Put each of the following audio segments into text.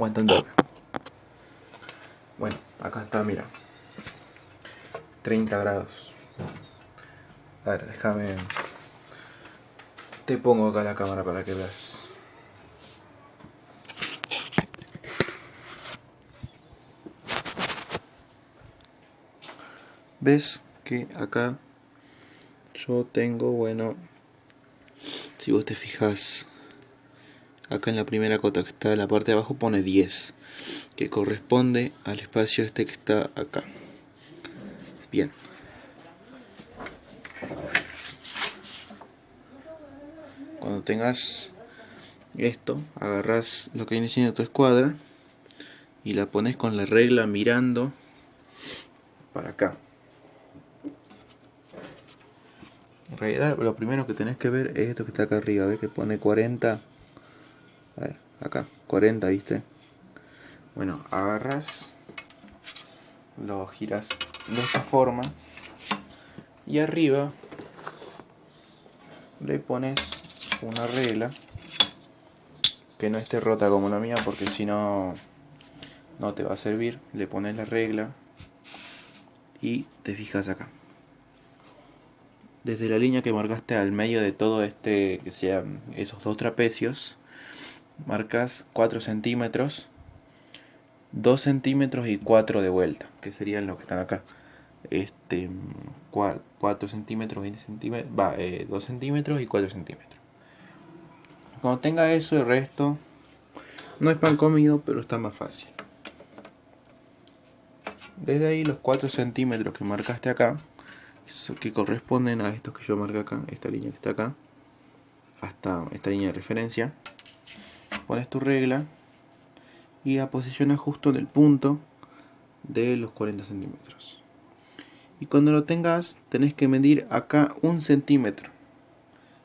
Aguantando. Bueno, acá está, mira. 30 grados. A ver, déjame. Te pongo acá la cámara para que veas. ves que acá yo tengo, bueno, si vos te fijas acá en la primera cota que está en la parte de abajo pone 10, que corresponde al espacio este que está acá. Bien. Cuando tengas esto, agarras lo que viene siendo tu escuadra y la pones con la regla mirando para acá. En realidad lo primero que tenés que ver es esto que está acá arriba, ¿ves? Que pone 40. A ver, acá, 40, ¿viste? Bueno, agarras, lo giras de esta forma y arriba le pones una regla que no esté rota como la mía porque si no no te va a servir le pones la regla y te fijas acá desde la línea que marcaste al medio de todo este, que sean esos dos trapecios, marcas 4 centímetros, 2 centímetros y 4 de vuelta, que serían los que están acá. Este, 4 centímetros, 20 centímetros, va, 2 eh, centímetros y 4 centímetros. Cuando tenga eso, el resto no es pan comido, pero está más fácil. Desde ahí los 4 centímetros que marcaste acá, que corresponden a estos que yo marco acá, esta línea que está acá, hasta esta línea de referencia. Pones tu regla y la posicionas justo en el punto de los 40 centímetros. Y cuando lo tengas, tenés que medir acá un centímetro,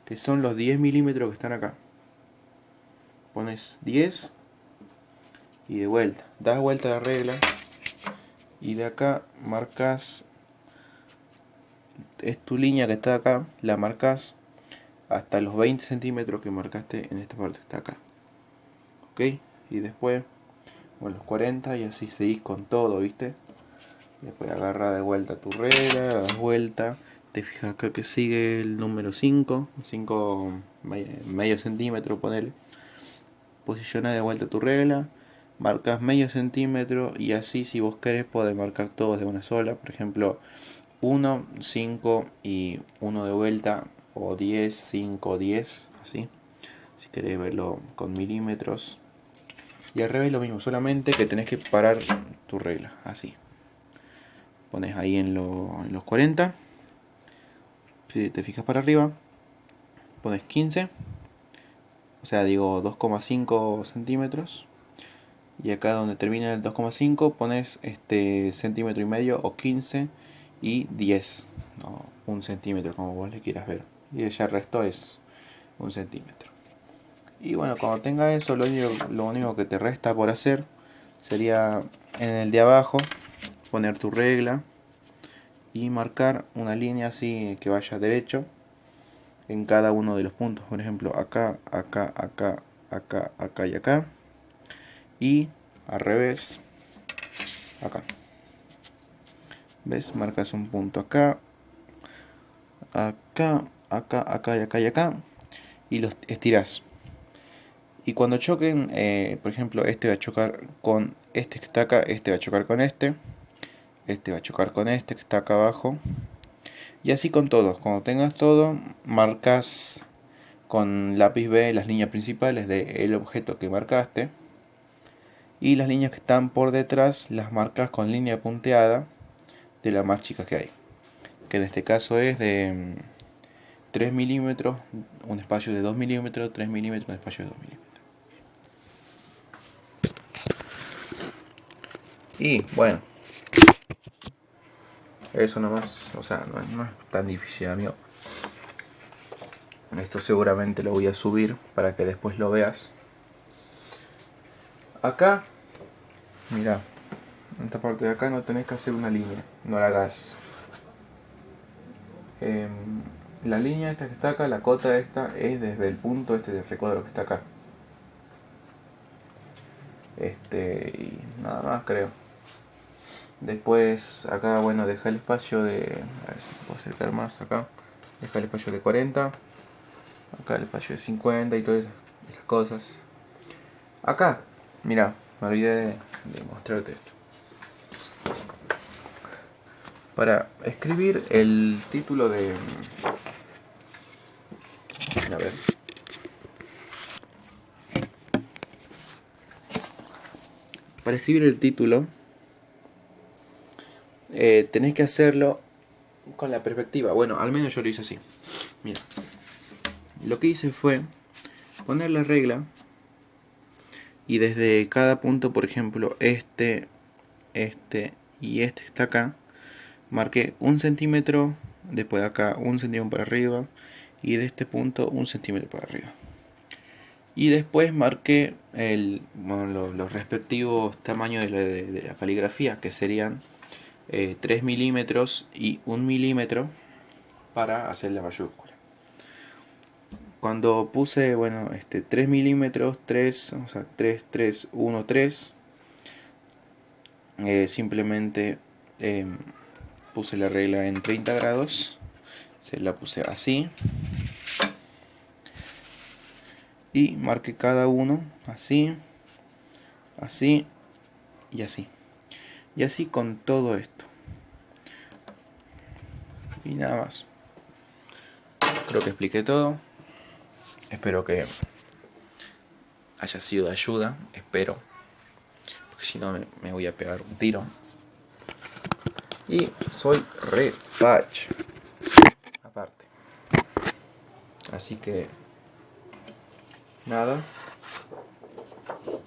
que son los 10 milímetros que están acá. Pones 10 y de vuelta, das vuelta a la regla y de acá marcas es tu línea que está acá, la marcas hasta los 20 centímetros que marcaste en esta parte que está acá. Ok, y después, bueno, los 40 y así seguís con todo, ¿viste? Después agarra de vuelta tu regla, das vuelta, te fijas acá que sigue el número 5, 5 medio centímetro, ponele. Posiciona de vuelta tu regla, marcas medio centímetro y así si vos querés podés marcar todos de una sola. Por ejemplo, 1, 5 y 1 de vuelta o 10, 5, 10, así. Si queréis verlo con milímetros. Y al revés lo mismo, solamente que tenés que parar tu regla, así. Pones ahí en, en los 40. Si te fijas para arriba, pones 15. O sea, digo 2,5 centímetros. Y acá donde termina el 2,5 pones este centímetro y medio o 15 y 10, un centímetro como vos le quieras ver. Y ya el resto es un centímetro. Y bueno, cuando tenga eso, lo único, lo único que te resta por hacer sería en el de abajo poner tu regla y marcar una línea así que vaya derecho en cada uno de los puntos. Por ejemplo, acá, acá, acá, acá, acá y acá. Y al revés, acá. ¿Ves? Marcas un punto acá, acá, acá, acá y acá y acá. Y los estiras. Y cuando choquen, eh, por ejemplo, este va a chocar con este que está acá, este va a chocar con este. Este va a chocar con este que está acá abajo. Y así con todos. Cuando tengas todo, marcas con lápiz B las líneas principales del objeto que marcaste. Y las líneas que están por detrás las marcas con línea punteada de la más chica que hay. Que en este caso es de 3 mm, milímetros, un espacio de 2 milímetros, 3 milímetros, un espacio de 2 milímetros. Y bueno, eso nomás, o sea, no es, no es tan difícil, amigo. Esto seguramente lo voy a subir para que después lo veas. Acá, mira, en esta parte de acá no tenés que hacer una línea, no la hagas. Em, la línea esta que está acá, la cota esta, es desde el punto este de recuadro que está acá. Este, y nada más creo. Después acá, bueno, deja el espacio de... A ver si puedo acercar más acá. Deja el espacio de 40. Acá el espacio de 50 y todas esas, cosas. Acá, mira, me olvidé de, de mostrarte esto. Para escribir el título de... A ver. Para escribir el título eh, tenés que hacerlo con la perspectiva. Bueno, al menos yo lo hice así. Mira, lo que hice fue poner la regla y desde cada punto, por ejemplo, este, este y este está acá, marqué un centímetro, después de acá un centímetro para arriba y de este punto un centímetro para arriba. Y después marqué el, los, respectivos tamaños de la caligrafía, que serían 3 eh, milímetros y 1 milímetro para hacer la mayúscula. Cuando puse, bueno, este 3 milímetros, 3, o sea, 3, 3, 1, 3, simplemente em, puse la regla en 30 grados, se la puse así y marqué cada uno así, así y así. Y así con todo esto. Y nada más. Creo que expliqué todo. Espero que haya sido de ayuda. Espero. Porque si no me, voy a pegar un tiro. Y soy re patch. Aparte. Así que... Nada.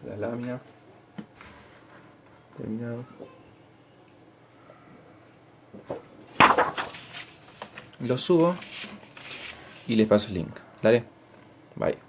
La lámina. Terminado. lo subo y les paso el link. Dale, bye.